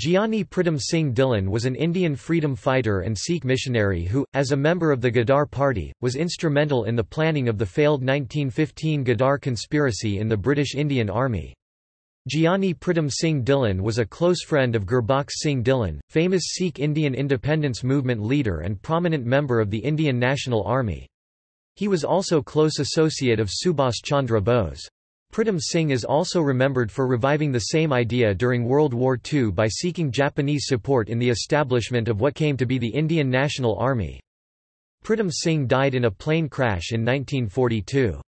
Giani Pritam Singh Dhillon was an Indian freedom fighter and Sikh missionary who, as a member of the Ghadar Party, was instrumental in the planning of the failed 1915 Ghadar conspiracy in the British Indian Army. Giani Pritam Singh Dhillon was a close friend of Gurbakhsh Singh Dhillon, famous Sikh Indian independence movement leader and prominent member of the Indian National Army. He was also close associate of Subhas Chandra Bose. Pritam Singh is also remembered for reviving the same idea during World War II by seeking Japanese support in the establishment of what came to be the Indian National Army. Pritam Singh died in a plane crash in 1942.